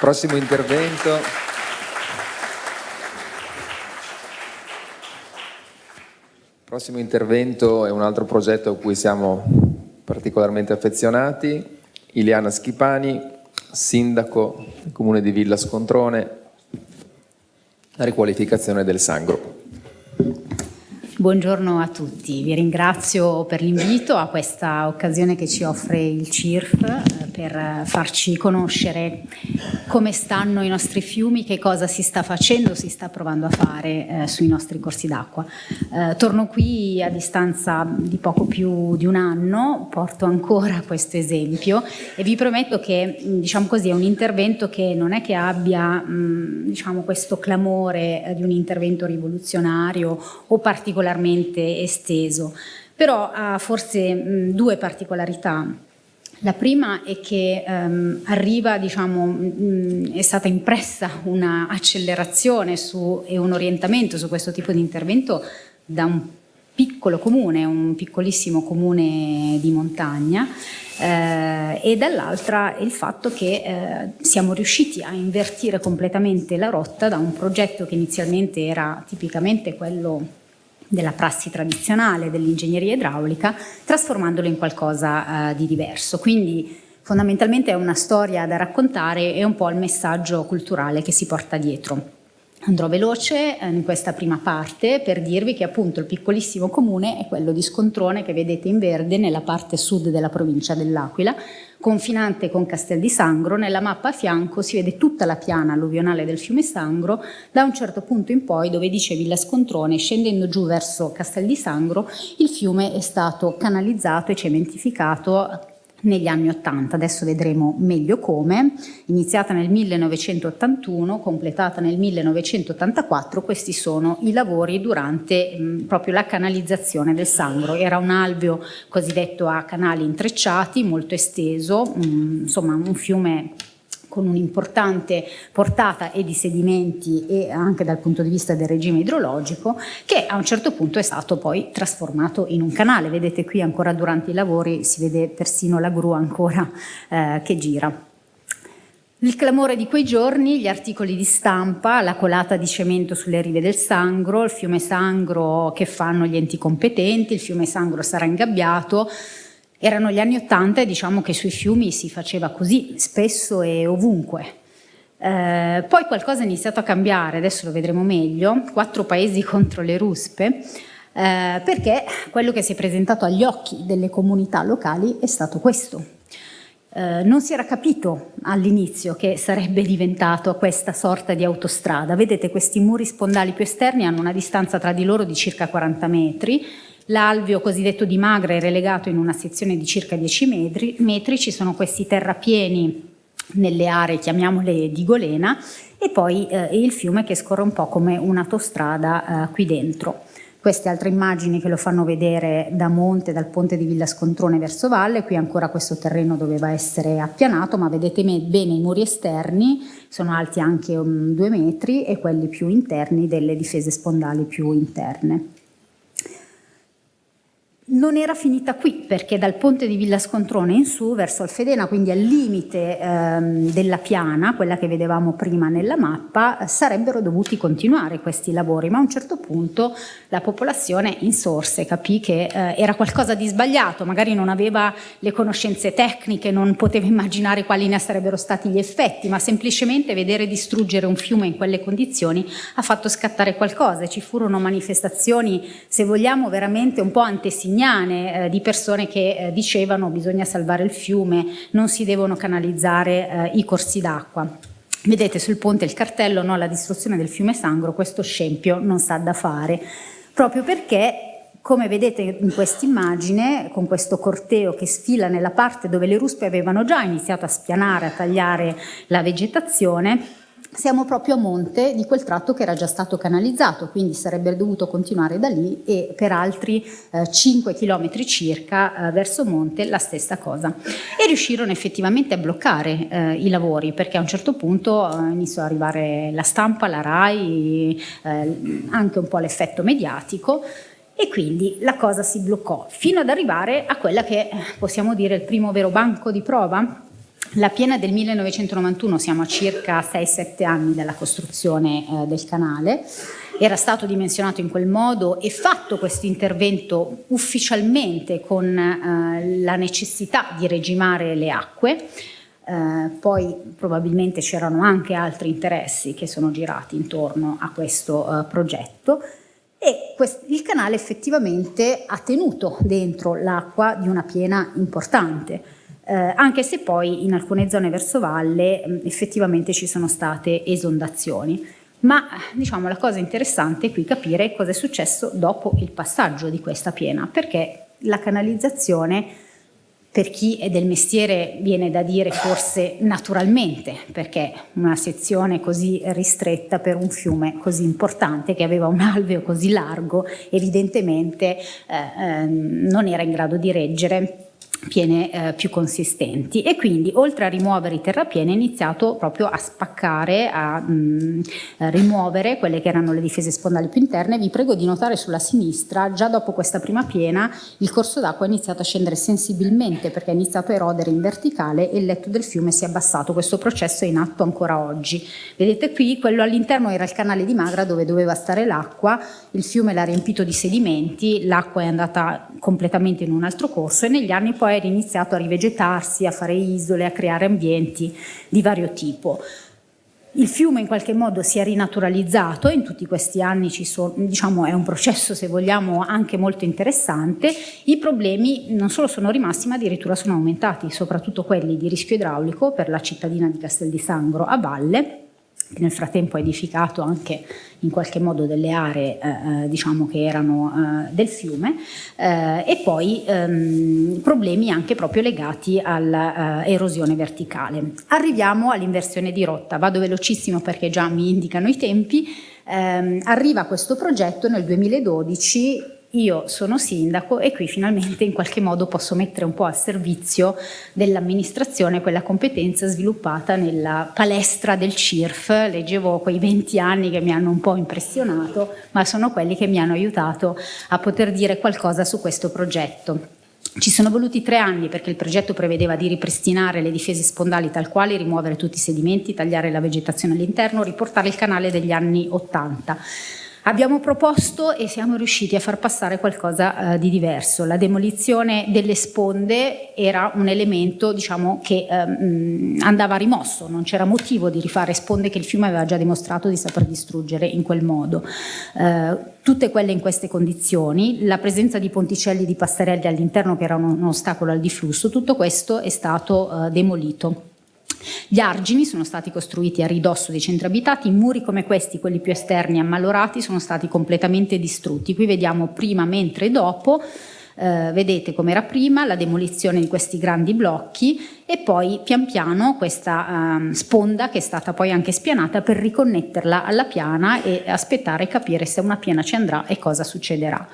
Prossimo intervento. Prossimo intervento è un altro progetto a cui siamo particolarmente affezionati. Iliana Schipani, sindaco del comune di Villa Scontrone, la riqualificazione del Sangro. Buongiorno a tutti, vi ringrazio per l'invito a questa occasione che ci offre il CIRF per farci conoscere come stanno i nostri fiumi, che cosa si sta facendo, si sta provando a fare eh, sui nostri corsi d'acqua. Eh, torno qui a distanza di poco più di un anno, porto ancora questo esempio e vi prometto che diciamo così, è un intervento che non è che abbia mh, diciamo, questo clamore eh, di un intervento rivoluzionario o particolarmente esteso, però ha forse mh, due particolarità. La prima è che ehm, arriva, diciamo, mh, è stata impressa un'accelerazione e un orientamento su questo tipo di intervento da un piccolo comune, un piccolissimo comune di montagna eh, e dall'altra il fatto che eh, siamo riusciti a invertire completamente la rotta da un progetto che inizialmente era tipicamente quello della prassi tradizionale dell'ingegneria idraulica, trasformandolo in qualcosa eh, di diverso. Quindi fondamentalmente è una storia da raccontare e un po' il messaggio culturale che si porta dietro. Andrò veloce eh, in questa prima parte per dirvi che appunto il piccolissimo comune è quello di Scontrone che vedete in verde nella parte sud della provincia dell'Aquila, confinante con Castel di Sangro, nella mappa a fianco si vede tutta la piana alluvionale del fiume Sangro, da un certo punto in poi dove dice Villa Scontrone, scendendo giù verso Castel di Sangro, il fiume è stato canalizzato e cementificato negli anni 80, adesso vedremo meglio come, iniziata nel 1981, completata nel 1984, questi sono i lavori durante mh, proprio la canalizzazione del Sangro, era un alveo cosiddetto a canali intrecciati, molto esteso, mh, insomma un fiume con un'importante portata e di sedimenti e anche dal punto di vista del regime idrologico che a un certo punto è stato poi trasformato in un canale, vedete qui ancora durante i lavori si vede persino la gru ancora eh, che gira. Il clamore di quei giorni, gli articoli di stampa, la colata di cemento sulle rive del Sangro, il fiume Sangro che fanno gli enti competenti, il fiume Sangro sarà ingabbiato, erano gli anni Ottanta e diciamo che sui fiumi si faceva così, spesso e ovunque. Eh, poi qualcosa è iniziato a cambiare, adesso lo vedremo meglio, quattro paesi contro le ruspe, eh, perché quello che si è presentato agli occhi delle comunità locali è stato questo. Eh, non si era capito all'inizio che sarebbe diventato questa sorta di autostrada. Vedete questi muri spondali più esterni hanno una distanza tra di loro di circa 40 metri, L'alveo cosiddetto di Magra è relegato in una sezione di circa 10 metri, metri ci sono questi terrapieni nelle aree, chiamiamole di Golena, e poi eh, il fiume che scorre un po' come un'autostrada eh, qui dentro. Queste altre immagini che lo fanno vedere da monte, dal ponte di Villa Scontrone verso valle, qui ancora questo terreno doveva essere appianato, ma vedete bene i muri esterni, sono alti anche um, due metri, e quelli più interni delle difese spondali più interne non era finita qui perché dal ponte di Villa Scontrone in su verso Alfedena, quindi al limite ehm, della piana, quella che vedevamo prima nella mappa, sarebbero dovuti continuare questi lavori, ma a un certo punto la popolazione insorse, capì che eh, era qualcosa di sbagliato, magari non aveva le conoscenze tecniche, non poteva immaginare quali ne sarebbero stati gli effetti, ma semplicemente vedere distruggere un fiume in quelle condizioni ha fatto scattare qualcosa. Ci furono manifestazioni, se vogliamo, veramente un po' antesignate antesignane eh, di persone che eh, dicevano bisogna salvare il fiume, non si devono canalizzare eh, i corsi d'acqua. Vedete sul ponte il cartello, no, la distruzione del fiume Sangro, questo scempio non sa da fare, proprio perché come vedete in questa immagine, con questo corteo che sfila nella parte dove le ruspe avevano già iniziato a spianare, a tagliare la vegetazione, siamo proprio a monte di quel tratto che era già stato canalizzato, quindi sarebbe dovuto continuare da lì e per altri eh, 5 km circa eh, verso monte la stessa cosa. E riuscirono effettivamente a bloccare eh, i lavori perché a un certo punto eh, iniziò ad arrivare la stampa, la RAI, eh, anche un po' l'effetto mediatico e quindi la cosa si bloccò fino ad arrivare a quella che possiamo dire il primo vero banco di prova La piena del 1991, siamo a circa 6-7 anni dalla costruzione eh, del canale, era stato dimensionato in quel modo e fatto questo intervento ufficialmente con eh, la necessità di regimare le acque, eh, poi probabilmente c'erano anche altri interessi che sono girati intorno a questo eh, progetto. E il canale effettivamente ha tenuto dentro l'acqua di una piena importante, eh, anche se poi in alcune zone verso valle mh, effettivamente ci sono state esondazioni. Ma diciamo, la cosa interessante è qui capire cosa è successo dopo il passaggio di questa piena, perché la canalizzazione per chi è del mestiere viene da dire forse naturalmente, perché una sezione così ristretta per un fiume così importante che aveva un alveo così largo evidentemente eh, eh, non era in grado di reggere piene eh, più consistenti e quindi oltre a rimuovere i terrapieni è iniziato proprio a spaccare, a mh, a rimuovere quelle che erano le difese spondali più interne. Vi prego di notare sulla sinistra, già dopo questa prima piena, il corso d'acqua è iniziato a scendere sensibilmente perché è iniziato a erodere in verticale e il letto del fiume si è abbassato. Questo processo è in atto ancora oggi. Vedete qui, quello all'interno era il canale di Magra dove doveva stare l'acqua, il fiume l'ha riempito di sedimenti, l'acqua è andata completamente in un altro corso e negli anni poi poi iniziato a rivegetarsi, a fare isole, a creare ambienti di vario tipo. Il fiume in qualche modo si è rinaturalizzato in tutti questi anni sono, diciamo, è un processo, se vogliamo, anche molto interessante. I problemi non solo sono rimasti, ma addirittura sono aumentati, soprattutto quelli di rischio idraulico per la cittadina di Castel di Sangro a valle, nel frattempo ha edificato anche in qualche modo delle aree eh, eh, diciamo che erano eh, del fiume eh, e poi ehm, problemi anche proprio legati all'erosione verticale. Arriviamo all'inversione di rotta, vado velocissimo perché già mi indicano i tempi, ehm, arriva questo progetto nel 2012 io sono sindaco e qui finalmente in qualche modo posso mettere un po' a servizio dell'amministrazione quella competenza sviluppata nella palestra del CIRF. Leggevo quei 20 anni che mi hanno un po' impressionato, ma sono quelli che mi hanno aiutato a poter dire qualcosa su questo progetto. Ci sono voluti tre anni perché il progetto prevedeva di ripristinare le difese spondali tal quale, rimuovere tutti i sedimenti, tagliare la vegetazione all'interno, riportare il canale degli anni 80. Abbiamo proposto e siamo riusciti a far passare qualcosa eh, di diverso. La demolizione delle sponde era un elemento diciamo, che eh, andava rimosso, non c'era motivo di rifare sponde che il fiume aveva già dimostrato di saper distruggere in quel modo. Eh, tutte quelle in queste condizioni, la presenza di ponticelli di passerelli all'interno che erano un ostacolo al diflusso, tutto questo è stato eh, demolito. Gli argini sono stati costruiti a ridosso dei centri abitati, muri come questi, quelli più esterni ammalorati, sono stati completamente distrutti. Qui vediamo prima, mentre e dopo, eh, vedete come era prima, la demolizione di questi grandi blocchi e poi pian piano questa eh, sponda che è stata poi anche spianata per riconnetterla alla piana e aspettare e capire se una piana ci andrà e cosa succederà.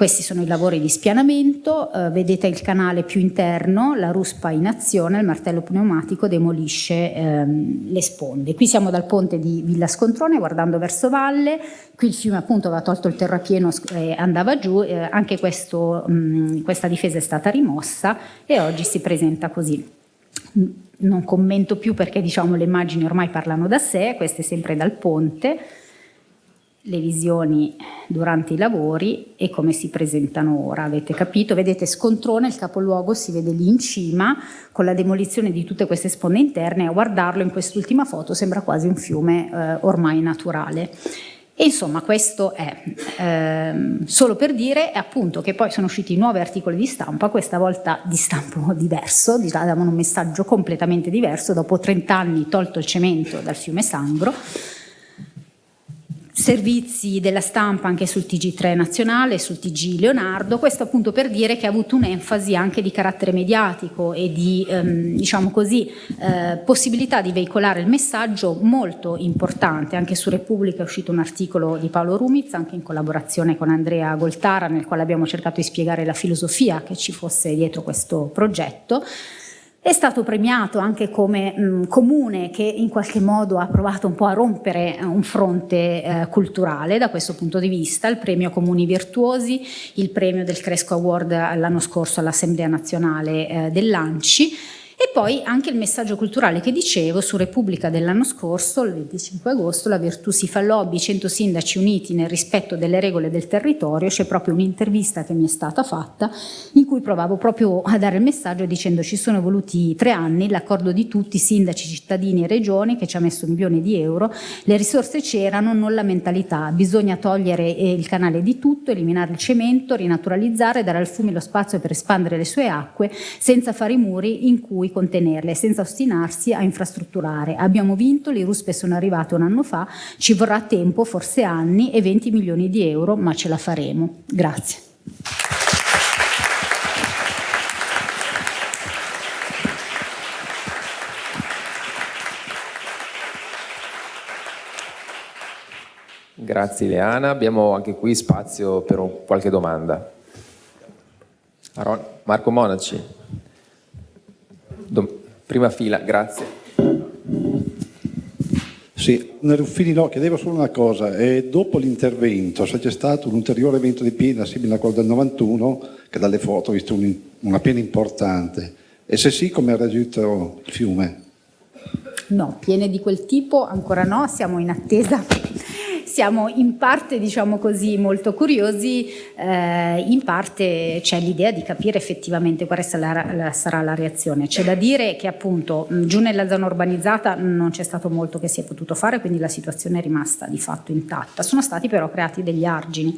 Questi sono i lavori di spianamento, eh, vedete il canale più interno, la ruspa in azione, il martello pneumatico demolisce ehm, le sponde. Qui siamo dal ponte di Villa Scontrone guardando verso valle, qui il fiume appunto aveva tolto il terrapieno e andava giù, eh, anche questo, mh, questa difesa è stata rimossa e oggi si presenta così. Non commento più perché diciamo le immagini ormai parlano da sé, queste sempre dal ponte, le visioni durante i lavori e come si presentano ora, avete capito? Vedete Scontrone, il capoluogo si vede lì in cima con la demolizione di tutte queste sponde interne a guardarlo in quest'ultima foto sembra quasi un fiume eh, ormai naturale. E insomma questo è ehm, solo per dire appunto che poi sono usciti nuovi articoli di stampa, questa volta di stampo diverso, davano un messaggio completamente diverso, dopo 30 anni tolto il cemento dal fiume Sangro, servizi della stampa anche sul TG3 nazionale, sul TG Leonardo, questo appunto per dire che ha avuto un'enfasi anche di carattere mediatico e di ehm, diciamo così, eh, possibilità di veicolare il messaggio molto importante, anche su Repubblica è uscito un articolo di Paolo Rumiz, anche in collaborazione con Andrea Goltara, nel quale abbiamo cercato di spiegare la filosofia che ci fosse dietro questo progetto, è stato premiato anche come mh, comune che in qualche modo ha provato un po' a rompere eh, un fronte eh, culturale da questo punto di vista, il premio Comuni Virtuosi, il premio del Cresco Award l'anno scorso all'Assemblea Nazionale eh, dell'Anci E poi anche il messaggio culturale che dicevo su Repubblica dell'anno scorso, il 25 agosto, la Virtù si fa lobby, 100 sindaci uniti nel rispetto delle regole del territorio, c'è proprio un'intervista che mi è stata fatta in cui provavo proprio a dare il messaggio dicendo ci sono voluti tre anni, l'accordo di tutti, sindaci, cittadini e regioni che ci ha messo milioni di euro, le risorse c'erano, non la mentalità, bisogna togliere eh, il canale di tutto, eliminare il cemento, rinaturalizzare, dare al fiume lo spazio per espandere le sue acque senza fare i muri in cui contenerle senza ostinarsi a infrastrutturare. Abbiamo vinto, le ruspe sono arrivate un anno fa, ci vorrà tempo, forse anni e 20 milioni di euro, ma ce la faremo. Grazie. Grazie Ileana, abbiamo anche qui spazio per qualche domanda. Marco Monaci. Prima fila, grazie. Sì, Ruffini no, chiedevo solo una cosa, e dopo l'intervento se c'è stato un ulteriore evento di piena simile a quello del 91, che dalle foto ho visto un, una piena importante, e se sì come ha reagito il fiume? No, piene di quel tipo ancora no, siamo in attesa siamo in parte, diciamo così, molto curiosi, eh, in parte c'è l'idea di capire effettivamente quale sarà la, reazione. C'è da dire che appunto giù nella zona urbanizzata non c'è stato molto che si è potuto fare, quindi la situazione è rimasta di fatto intatta. Sono stati però creati degli argini.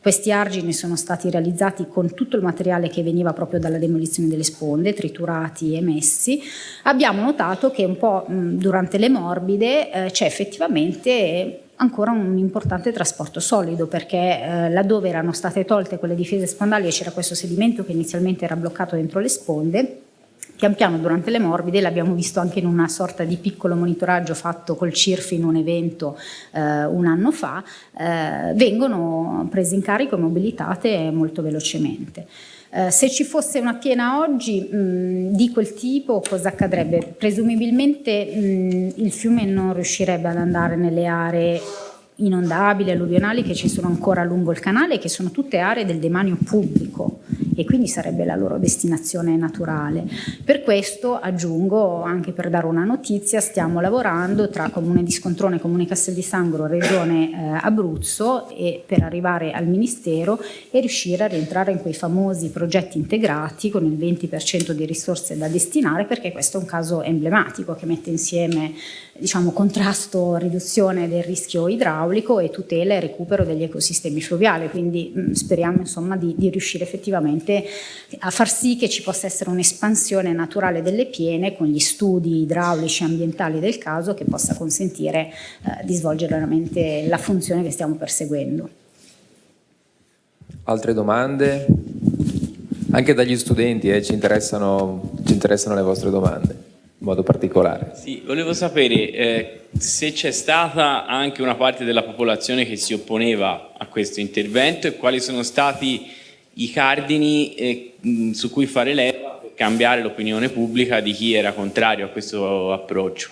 Questi argini sono stati realizzati con tutto il materiale che veniva proprio dalla demolizione delle sponde, triturati e messi. Abbiamo notato che un po' durante le morbide eh, c'è effettivamente ancora un importante trasporto solido perché eh, laddove erano state tolte quelle difese spondali e c'era questo sedimento che inizialmente era bloccato dentro le sponde pian piano durante le morbide, l'abbiamo visto anche in una sorta di piccolo monitoraggio fatto col CIRF in un evento eh, un anno fa, eh, vengono prese in carico e mobilitate molto velocemente. Eh, se ci fosse una piena oggi mh, di quel tipo cosa accadrebbe? Presumibilmente mh, il fiume non riuscirebbe ad andare nelle aree inondabili, alluvionali che ci sono ancora lungo il canale, che sono tutte aree del demanio pubblico e quindi sarebbe la loro destinazione naturale. Per questo aggiungo, anche per dare una notizia, stiamo lavorando tra Comune di Scontrone, Comune Castel di Sangro, Regione eh, Abruzzo e per arrivare al Ministero e riuscire a rientrare in quei famosi progetti integrati con il 20% di risorse da destinare perché questo è un caso emblematico che mette insieme diciamo, contrasto, riduzione del rischio idraulico e tutela e recupero degli ecosistemi fluviali, quindi mh, speriamo insomma, di, di, riuscire effettivamente a far sì che ci possa essere un'espansione naturale delle piene con gli studi idraulici e ambientali del caso che possa consentire eh, di svolgere veramente la funzione che stiamo perseguendo. Altre domande? Anche dagli studenti eh, ci, interessano, ci interessano le vostre domande in modo particolare. Sì, volevo sapere eh, se c'è stata anche una parte della popolazione che si opponeva a questo intervento e quali sono stati i cardini eh, su cui fare leva per cambiare l'opinione pubblica di chi era contrario a questo approccio.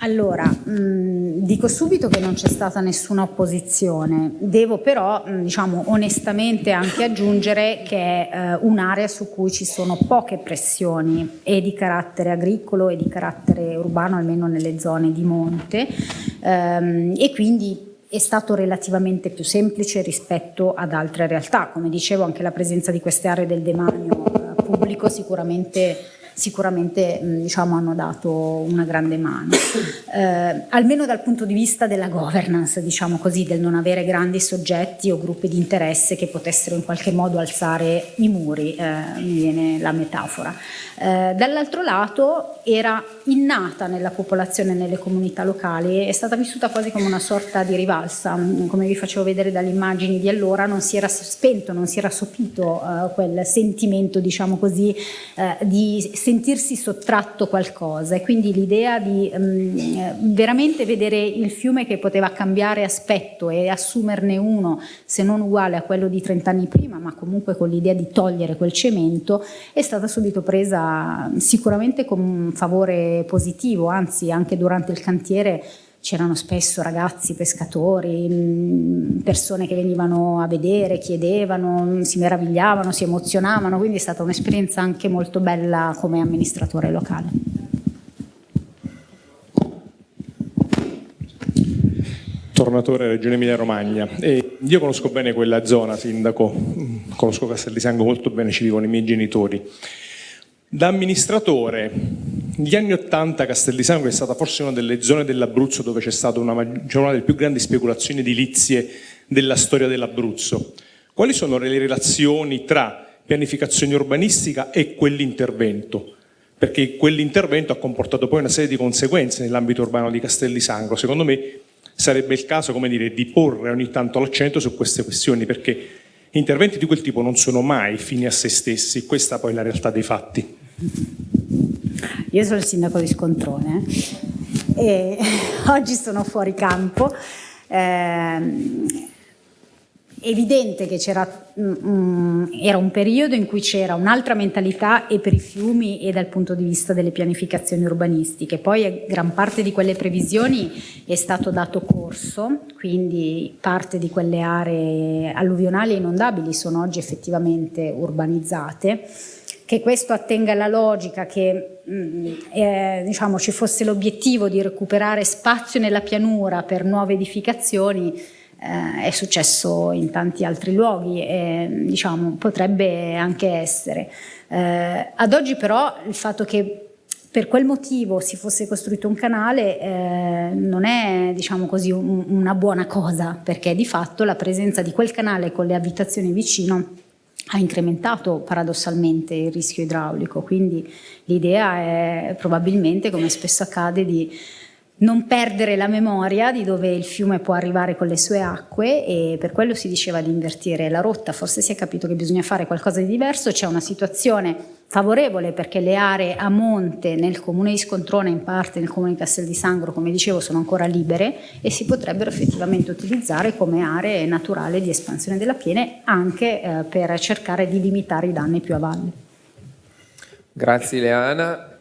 Allora, mh, dico subito che non c'è stata nessuna opposizione, devo però mh, diciamo, onestamente anche aggiungere che è eh, un'area su cui ci sono poche pressioni e di carattere agricolo e di carattere urbano, almeno nelle zone di monte. Ehm, e quindi è stato relativamente più semplice rispetto ad altre realtà, come dicevo anche la presenza di queste aree del demanio eh, pubblico sicuramente sicuramente diciamo, hanno dato una grande mano, eh, almeno dal punto di vista della governance, diciamo così, del non avere grandi soggetti o gruppi di interesse che potessero in qualche modo alzare i muri, eh, mi viene la metafora. Eh, dall'altro lato era innata nella popolazione nelle comunità locali, è stata vissuta quasi come una sorta di rivalsa, come vi facevo vedere dalle immagini di allora, non si era spento, non si era sopito eh, quel sentimento, diciamo così, eh, di sentirsi sottratto qualcosa. E quindi l'idea di um, veramente vedere il fiume che poteva cambiare aspetto e assumerne uno, se non uguale a quello di 30 anni prima, ma comunque con l'idea di togliere quel cemento, è stata subito presa sicuramente con un favore positivo, anzi anche durante il cantiere c'erano spesso ragazzi pescatori, persone che venivano a vedere, chiedevano, si meravigliavano, si emozionavano, quindi è stata un'esperienza anche molto bella come amministratore locale. Tornatore Regione Emilia Romagna. E io conosco bene quella zona, sindaco, conosco Castel di Sango molto bene, ci vivono i miei genitori. Da amministratore, negli anni Ottanta Castel di Sango è stata forse una delle zone dell'Abruzzo dove c'è stata una, una delle più grandi speculazioni edilizie della storia dell'Abruzzo. Quali sono le relazioni tra pianificazione urbanistica e quell'intervento? Perché quell'intervento ha comportato poi una serie di conseguenze nell'ambito urbano di Castel di Sangro. Secondo me sarebbe il caso dire, di porre ogni tanto l'accento su queste questioni perché interventi di quel tipo non sono mai fini a se stessi, questa poi è la realtà dei fatti. Io sono il sindaco di Scontrone eh, e oggi sono fuori campo. Eh, evidente che c'era mm, mm, un periodo in cui c'era un'altra mentalità e per i fiumi e dal punto di vista delle pianificazioni urbanistiche. Poi gran parte di quelle previsioni è stato dato corso, quindi parte di quelle aree alluvionali e inondabili sono oggi effettivamente urbanizzate. Che questo attenga alla logica che eh, diciamo, ci fosse l'obiettivo di recuperare spazio nella pianura per nuove edificazioni eh, è successo in tanti altri luoghi e diciamo, potrebbe anche essere. Eh, ad oggi però il fatto che per quel motivo si fosse costruito un canale eh, non è diciamo così, un, una buona cosa perché di fatto la presenza di quel canale con le abitazioni vicino ha incrementato paradossalmente il rischio idraulico, quindi l'idea è probabilmente, come spesso accade, di non perdere la memoria di dove il fiume può arrivare con le sue acque e per quello si diceva di invertire la rotta, forse si è capito che bisogna fare qualcosa di diverso, c'è una situazione favorevole perché le aree a monte nel comune di Scontrone, in parte nel comune di Castel di Sangro, come dicevo, sono ancora libere e si potrebbero effettivamente utilizzare come aree naturali di espansione della piene anche eh, per cercare di limitare i danni più a valle. Grazie Leana.